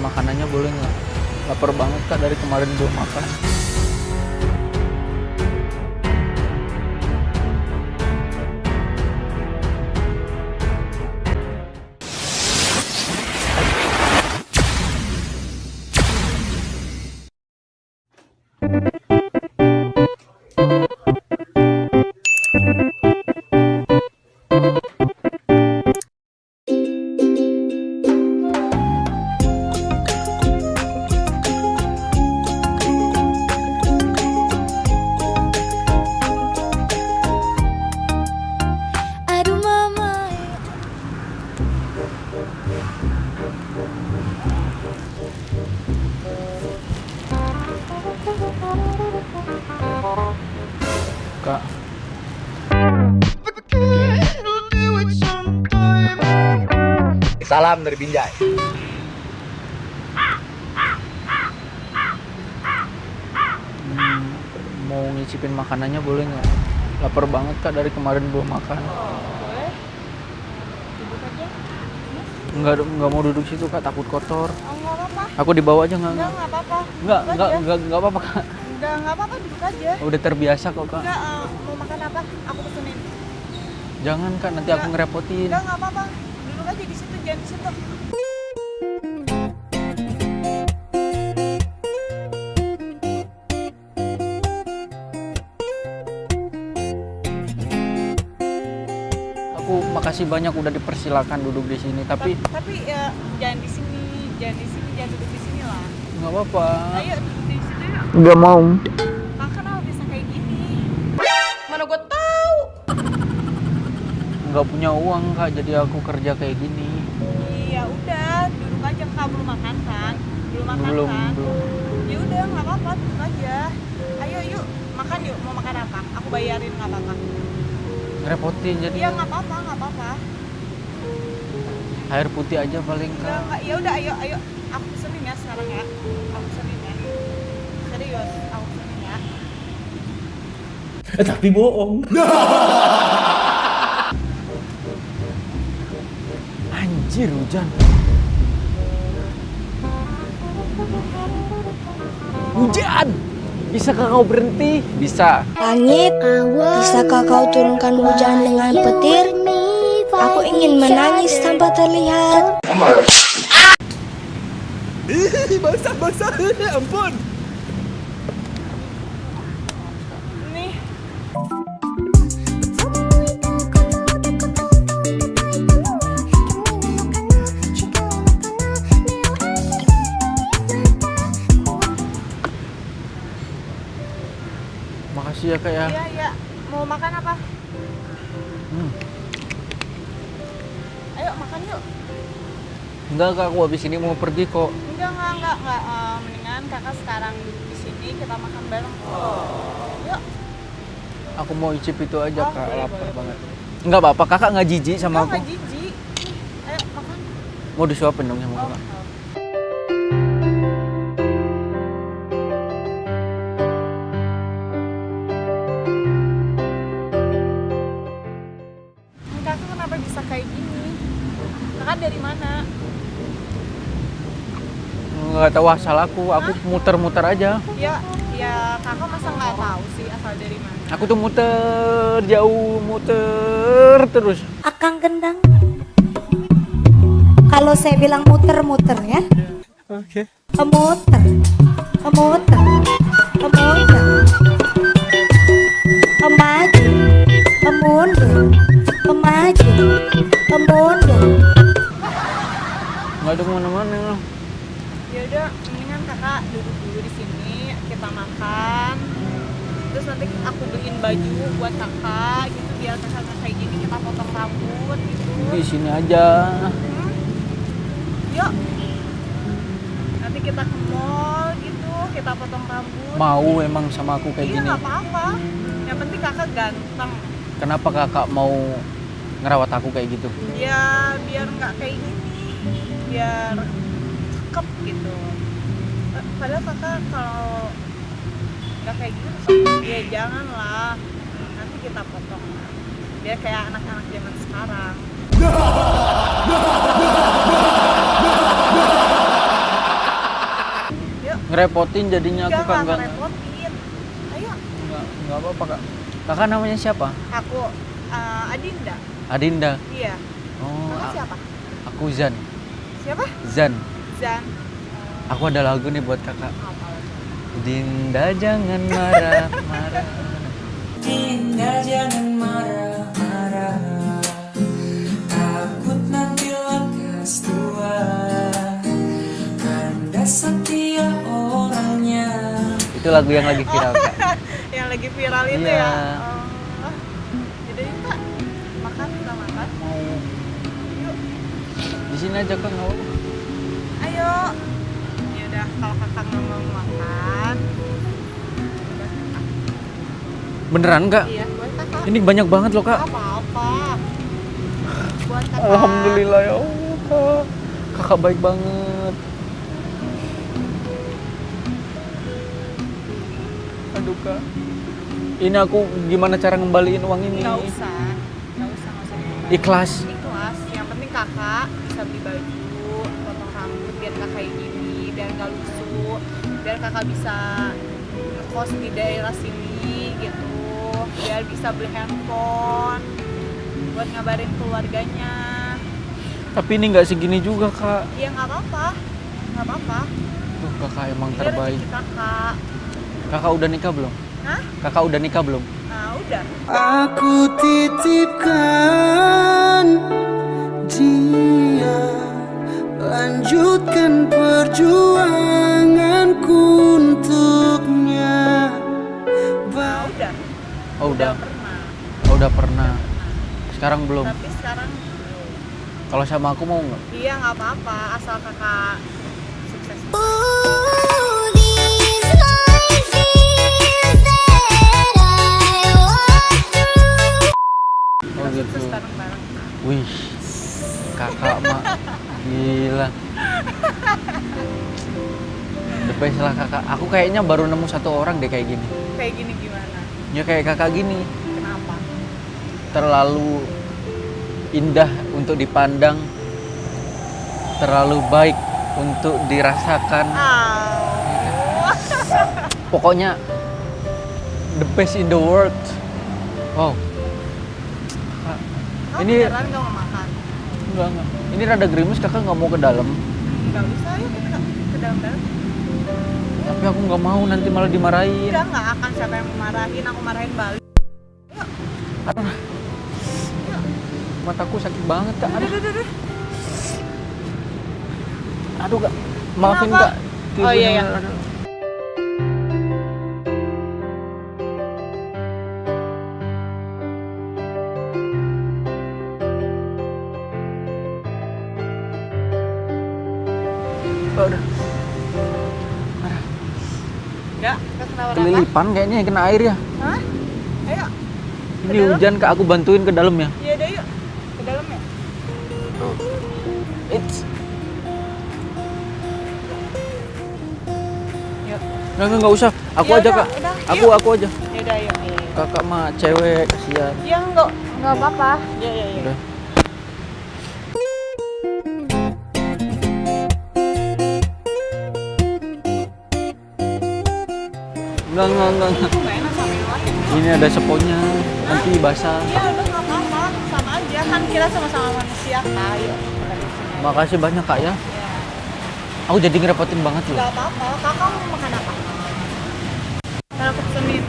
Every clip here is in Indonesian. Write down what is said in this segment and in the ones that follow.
makanannya boleh nggak? Lapar banget kak dari kemarin belum makan. Salam dari Binjai. hmm, mau ngicipin makanannya boleh nggak? Lapar banget kak dari kemarin belum makan. Boleh Duduk aja Nggak, nggak mau duduk situ kak, takut kotor. Oh nggak apa-apa Aku di bawah aja nggak? Enggak nggak apa-apa Nggak, Duduk nggak, aja. nggak, nggak apa-apa kak. Enggak nggak apa-apa duduk aja Udah terbiasa kok kak. Enggak eh, mau makan apa? Aku pesenin Jangan kak, nanti aku Nggak. ngerepotin. Enggak nggak apa-apa aja di situ jangan di situ Aku makasih banyak udah dipersilakan duduk di sini, tapi Ta- Tapi ya jangan di sini Jangan di sini jangan duduk di sini lah nggak apa-apa. Ayo duduk di yuk Nggak mau. Nggak punya uang kak, jadi aku kerja kayak gini. Iya udah duduk aja kak belum makan kan? Belum makan Belum, kan? belum. Ya udah nggak apa-apa duduk aja. Ayo yuk makan yuk mau makan apa? Aku bayarin nggak apa-apa. Ngerepotin jadi Iya nggak apa-apa nggak apa-apa. air putih aja paling Enggak kak. nggak ya udah ayo ayo aku pesenin ya sekarang ya. Aku pesenin ya. Serius aku pesenin ya. Tapi bohong. Anjir hujan. Hujan. Bisakah kau berhenti? Bisa. Langit, bisakah kau turunkan hujan dengan petir? Aku ingin menangis tanpa terlihat. basah basah. Ampun. Makasih ya kak ya. iya iya mau makan apa? Hmm. Ayo makan yuk. Enggak kak, aku habis ini mau pergi kok. Enggak, enggak, enggak, enggak. Eh, mendingan kakak sekarang duduk di sini, kita makan bareng. Yuk, Aku mau icip itu aja Oh, kak, boleh, lapar boleh, banget. Enggak apa-apa, kakak nggak jijik sama Enggak, aku. enggak jijik. Ayo, makan. Mau disuapin dong sama Oh, kakak. oh. Kakak Nggak tahu asal aku, aku muter-muter aja. Ya, ya kakak masa nggak tahu sih asal dari mana? Aku tuh muter jauh, muter terus. Akang gendang. Kalau saya bilang muter-muter ya, Oke. muter, muter, muter, maju, mundur, maju, mundur. Nggak ada ke mana-mana. Udah, mendingan kakak duduk dulu di sini, kita makan. Terus nanti aku beliin baju buat kakak gitu biar kakak kayak gini kita potong rambut gitu. Di sini aja. Hmm? Yuk. Nanti kita ke mall gitu, kita potong rambut. Mau emang sama aku kayak iya gini. nggak apa-apa. Yang penting kakak ganteng. Kenapa kakak mau ngerawat aku kayak gitu? Ya biar nggak kayak gini, biar cakep gitu. Padahal kakak kalau nggak kayak gitu, ya jangan lah. Nanti kita potong. Biar kayak anak-anak zaman sekarang. Ngerepotin jadinya aku kan nggak enggak. ngerepotin. Ayo, Enggak, enggak apa-apa, Kak. Kakak namanya siapa? aku eh, Adinda. Adinda. Iya. Oh, Kakak siapa? aku Zan. Siapa? Zan. Zan. Aku ada lagu nih buat Kakak. Dinda jangan marah, marah. Dinda jangan marah-marah Takut nanti lekas tua Kanda setia orangnya Itu lagu yang lagi viral, Kak. Yang lagi viral itu Iya. ya. Oh. Jadi Kak, makan kita makan. Di sini aja, Kak, nggak apa-apa. Ayo. Ya udah, kalau kakak nggak mau makan, Beneran, Kak? iya buat kakak. Ini banyak banget loh, Kak. Apa-apa. Buat kakak. Alhamdulillah ya Allah, Kak. Kakak baik banget. Aduh, Kak. Ini aku gimana cara ngembaliin uang ini? Nggak usah, nggak usah, nggak usah. Ikhlas. Ikhlas. Yang penting kakak bisa beli baju, potong rambut biar kakak kayak gini, biar nggak lusuh, biar kakak bisa ngekos di daerah sini gitu, biar bisa beli handphone, buat ngabarin keluarganya. Tapi ini nggak segini juga, Kak. Ya nggak apa-apa, nggak apa-apa. Duh, Kakak emang Ini terbaik. kakak. Kakak udah nikah belum? Hah? Kakak udah nikah belum? Nah udah. Aku titipkan dia Lanjutkan perjuanganku untuknya Nah udah. Oh, udah. pernah. Oh, udah pernah. Sekarang belum. Tapi sekarang belum. Kalau sama aku mau nggak? Iya nggak apa-apa, asal kakak sukses. Oh gitu. Wih, kakak mak gila. The best lah kakak. Aku kayaknya baru nemu satu orang deh kayak gini. Kayak gini gimana? Ya kayak kakak gini. Kenapa? Terlalu indah untuk dipandang. Terlalu baik untuk dirasakan. Ah, Pokoknya the best in the world. Wow. Kamu Ini- beneran? Enggak, enggak. Ini rada gerimis kakak nggak mau ke dalam. Nggak usah ya kita ke dalam-dalam. Tapi aku nggak mau nanti malah dimarahin. Udah nggak akan siapa yang marahin, aku marahin balik. Aduh. Mataku sakit banget kak. Aduh, udah, udah. aduh kak. Maafin Kenapa? kak. Oh, iya, iya. Kelilipan kayaknya yang kena air ya. Hah? Ayo, Ini dalam? hujan kak, aku bantuin ke dalam ya. iya deh yuk. Ke dalam ya? It's. Yuk. Nggak, nggak, nggak usah. Aku Ya aja kak. udah, Aku, yuk. aku aja. Ya udah yuk. Iya, iya. Kakak mah cewek, kasihan. Ya nggak, nggak apa-apa. Ya, ya, ya. Udah. Enggak, enggak, enggak. Ini ada seponya, nanti basah. Iya udah nggak apa-apa, sama aja kan kita sama-sama manusia kak. Yuk. Makasih banyak kak ya. Ya. Aku jadi ngerepotin banget loh. Gak apa-apa, kakak mau makan apa? Kalau aku pesenin,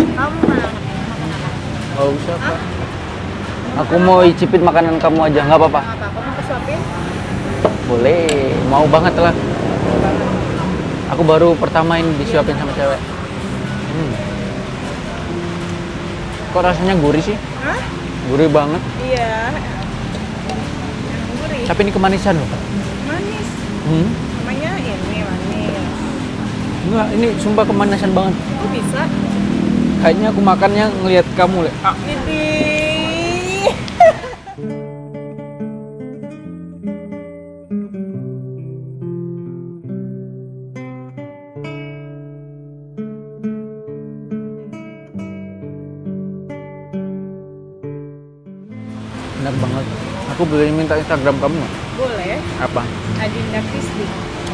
kamu makan apa? Makan apa? Gak usah kak. Aku mau icipin makanan kamu aja, nggak apa-apa. Makan apa? Aku mau kesuapin? Boleh, mau banget lah. Aku baru pertama ini disuapin sama cewek. Hmm. Kok rasanya gurih sih? Hah? Gurih banget. Iya. Gurih. Tapi ini kemanisan loh. Manis. Hmm. Namanya ini manis. Enggak, ini sumpah kemanisan banget. Kok bisa? Kayaknya aku makannya ngelihat kamu, Le. Ah, Widih. Enak banget. Aku boleh minta Instagram kamu nggak? Boleh. Apa? Adinda Kristi.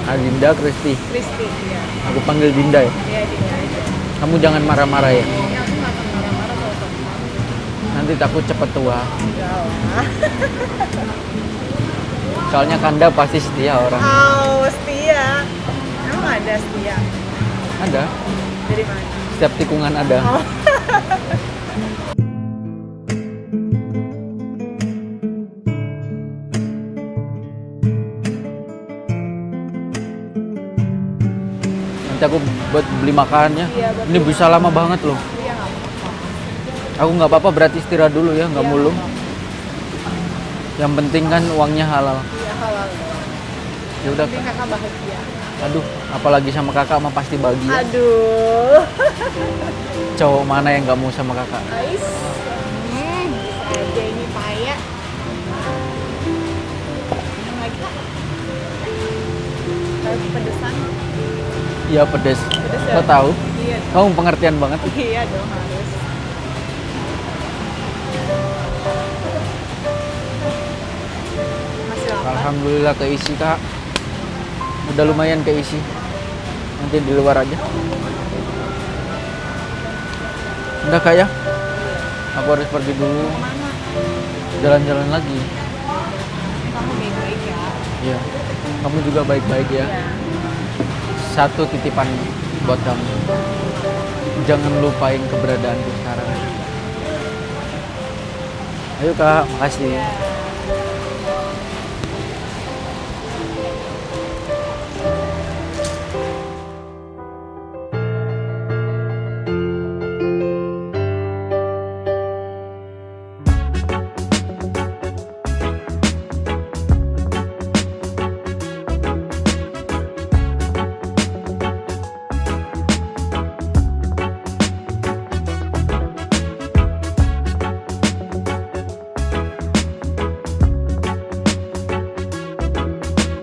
Ah, Dinda, Kristi. Kristi ya Aku panggil Dinda ya. iya Dinda aja Kamu jangan marah-marah ya. ya aku nggak akan marah-marah kalau teman Nanti takut cepat tua. enggak lah Soalnya Kanda pasti setia orang. oh setia emang ada setia Ada. dari mana Setiap tikungan ada. Oh. Nanti aku buat beli makannya. Iya, Ini bisa lama banget loh. iya nggak apa-apa Aku nggak apa-apa berarti istirahat dulu ya, nggak Iya, mulung. nggak Yang penting kan uangnya halal. iya halal Ya udah. penting kakak bahagia Aduh, apalagi sama kakak mah pasti bahagia. aduh Cowok mana yang nggak mau sama kakak? Ais hmm, aja ini payah yang lagi kak Tapi pedesan Iya pedes. Pedes ya? Kau tahu? iya Kamu pengertian banget. iya dong harus masih lapar Alhamdulillah keisi kak. Udah lumayan keisi. Nanti di luar aja. Udah kak ya? Aku harus pergi dulu. Jalan-jalan lagi. kamu baik-baik ya Iya. Kamu juga baik-baik ya. Iya. Satu titipan buat kamu. Jangan lupain keberadaanku sekarang. Ayo kak, makasih.